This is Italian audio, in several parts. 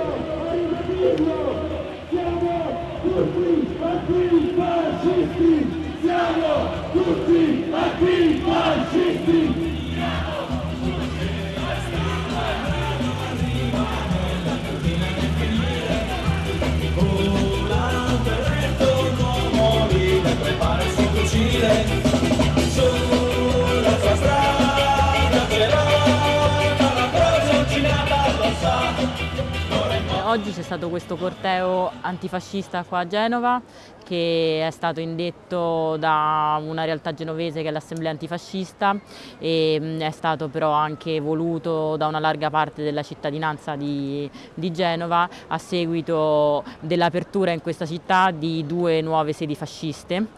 Thank you. Oggi c'è stato questo corteo antifascista qua a Genova che è stato indetto da una realtà genovese che è l'Assemblea Antifascista e è stato però anche voluto da una larga parte della cittadinanza di, di Genova a seguito dell'apertura in questa città di due nuove sedi fasciste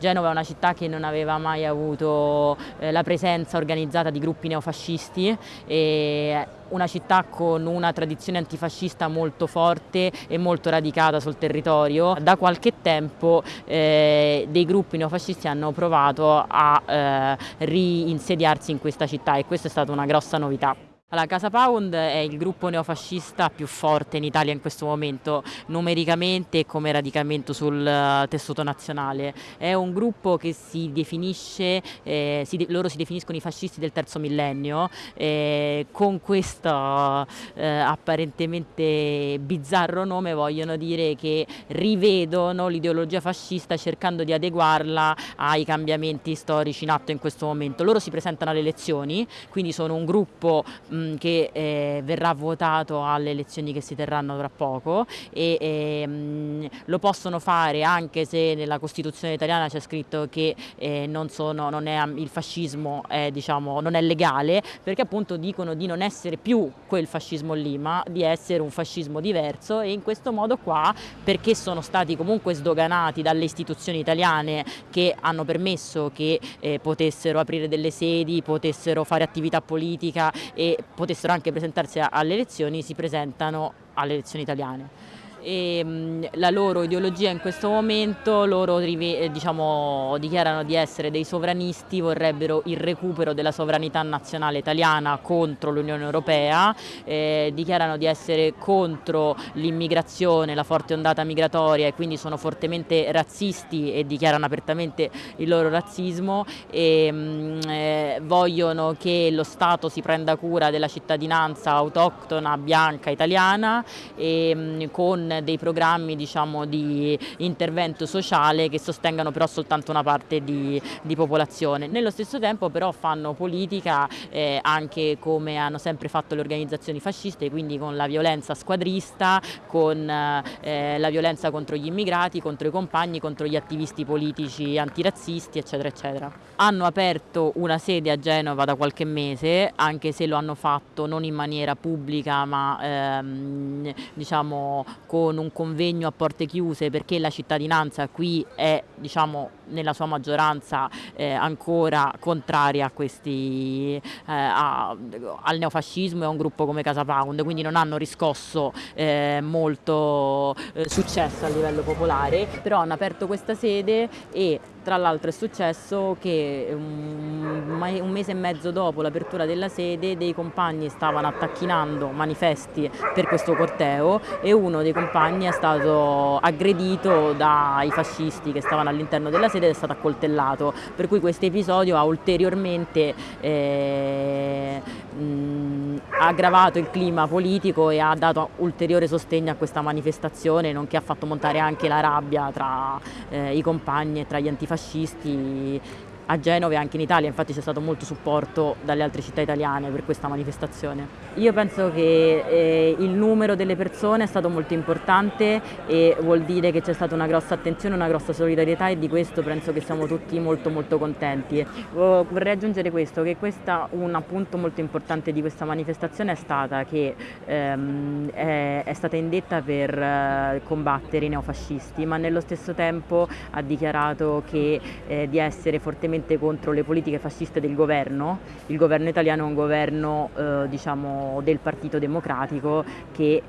Genova è una città che non aveva mai avuto eh, la presenza organizzata di gruppi neofascisti e una città con una tradizione antifascista molto forte e molto radicata sul territorio. Da qualche tempo eh, dei gruppi neofascisti hanno provato a eh, reinsediarsi in questa città e questa è stata una grossa novità. Allora, Casa Pound è il gruppo neofascista più forte in Italia in questo momento, numericamente e come radicamento sul uh, tessuto nazionale. È un gruppo che si definisce, eh, si de loro si definiscono i fascisti del terzo millennio, eh, con questo eh, apparentemente bizzarro nome vogliono dire che rivedono l'ideologia fascista cercando di adeguarla ai cambiamenti storici in atto in questo momento. Loro si presentano alle elezioni, quindi sono un gruppo mh, mh, che eh, verrà votato alle elezioni che si terranno tra poco e eh, mh, lo possono fare anche se nella Costituzione italiana c'è scritto che eh, non, sono, non è, il fascismo è, diciamo, non è legale perché appunto dicono di non essere più quel fascismo lì ma di essere un fascismo diverso e in questo modo qua perché sono stati comunque sdoganati dalle istituzioni italiane che hanno permesso che eh, potessero aprire delle sedi, potessero fare attività politica e potessero anche presentarsi alle elezioni, si presentano alle elezioni italiane e mh, la loro ideologia in questo momento, loro eh, diciamo, dichiarano di essere dei sovranisti, vorrebbero il recupero della sovranità nazionale italiana contro l'Unione Europea, eh, dichiarano di essere contro l'immigrazione, la forte ondata migratoria e quindi sono fortemente razzisti e dichiarano apertamente il loro razzismo e mh, eh, vogliono che lo Stato si prenda cura della cittadinanza autoctona bianca italiana e mh, con dei programmi diciamo, di intervento sociale che sostengano però soltanto una parte di, di popolazione. Nello stesso tempo però fanno politica eh, anche come hanno sempre fatto le organizzazioni fasciste, quindi con la violenza squadrista, con eh, la violenza contro gli immigrati, contro i compagni, contro gli attivisti politici antirazzisti, eccetera, eccetera. Hanno aperto una sede a Genova da qualche mese, anche se lo hanno fatto non in maniera pubblica, ma ehm, diciamo con con un convegno a porte chiuse perché la cittadinanza qui è diciamo, nella sua maggioranza eh, ancora contraria a questi, eh, a, al neofascismo e a un gruppo come Casa Pound, quindi non hanno riscosso eh, molto eh, successo a livello popolare, però hanno aperto questa sede e tra l'altro è successo che un, mese e mezzo dopo l'apertura della sede dei compagni stavano attacchinando manifesti per questo corteo e uno dei compagni è stato aggredito dai fascisti che stavano all'interno della sede ed è stato accoltellato, per cui questo episodio ha ulteriormente eh, mh, aggravato il clima politico e ha dato ulteriore sostegno a questa manifestazione, nonché ha fatto montare anche la rabbia tra eh, i compagni e tra gli antifascisti fascisti a Genova e anche in Italia, infatti c'è stato molto supporto dalle altre città italiane per questa manifestazione. Io penso che eh, il numero delle persone è stato molto importante e vuol dire che c'è stata una grossa attenzione, una grossa solidarietà e di questo penso che siamo tutti molto molto contenti. Vorrei aggiungere questo, che questa, un punto molto importante di questa manifestazione è stata che ehm, è, è, stata indetta per eh, combattere i neofascisti, ma nello stesso tempo ha dichiarato che, eh, di essere fortemente contro le politiche fasciste del governo. Il governo italiano è un governo eh, diciamo, del Partito Democratico che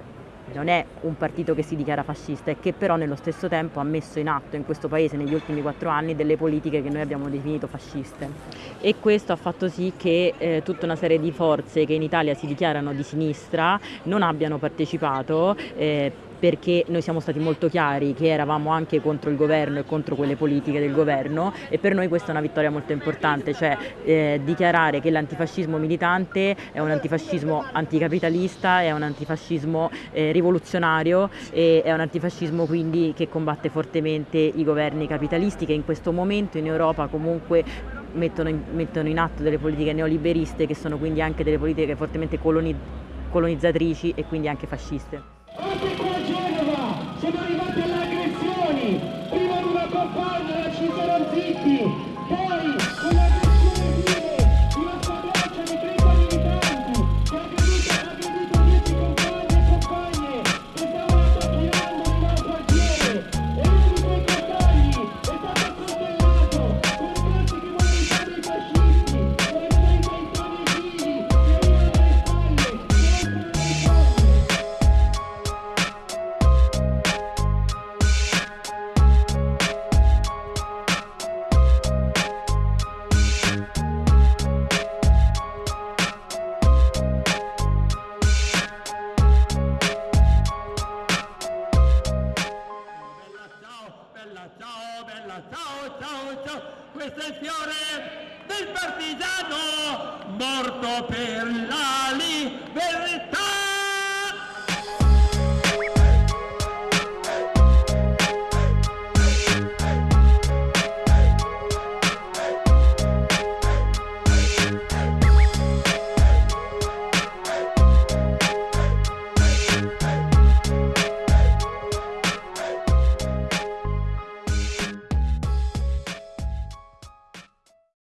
non è un partito che si dichiara fascista e che però nello stesso tempo ha messo in atto in questo paese negli ultimi quattro anni delle politiche che noi abbiamo definito fasciste e questo ha fatto sì che eh, tutta una serie di forze che in Italia si dichiarano di sinistra non abbiano partecipato eh, perché noi siamo stati molto chiari che eravamo anche contro il governo e contro quelle politiche del governo e per noi questa è una vittoria molto importante, cioè eh, dichiarare che l'antifascismo militante è un antifascismo anticapitalista, è un antifascismo eh, rivoluzionario e è un antifascismo quindi che combatte fortemente i governi capitalisti che in questo momento in Europa comunque mettono in, mettono in atto delle politiche neoliberiste che sono quindi anche delle politiche fortemente coloni, colonizzatrici e quindi anche fasciste. Siamo arrivati alle aggressioni, prima di una compagna ci sono zitti,